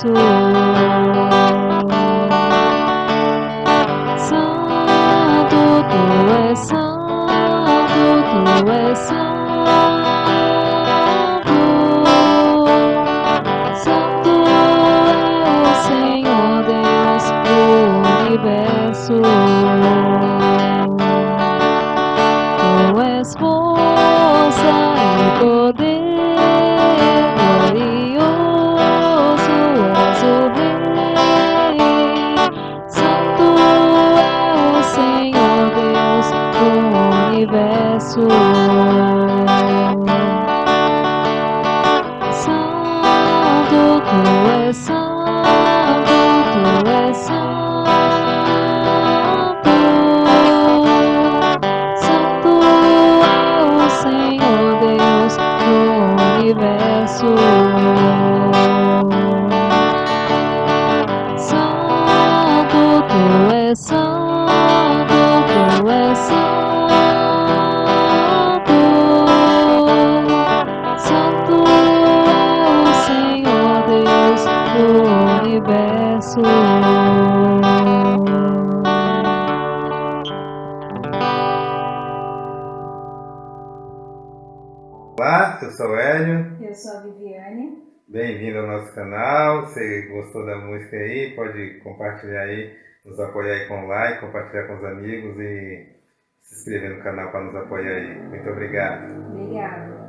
zu Jesús. Olá, eu sou o Hélio, Eu sou a Viviane. bem-vindo ao nosso canal. Se gostou da música aí, pode compartilhar aí, nos apoiar aí com like, compartilhar com os amigos e se inscrever no canal para nos apoiar aí. Muito obrigado. Obrigada.